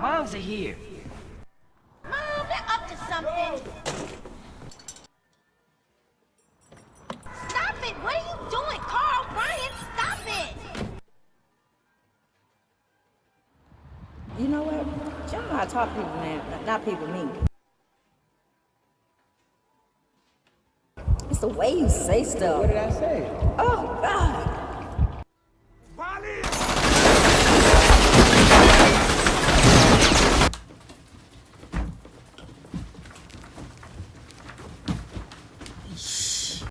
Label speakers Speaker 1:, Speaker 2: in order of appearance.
Speaker 1: Moms are here.
Speaker 2: Mom, they're up to something. Stop it! What are you doing? Carl, Brian, stop it!
Speaker 3: You know what? Y'all talk people, man. Not people, me. It's the way you say stuff.
Speaker 4: What did I say?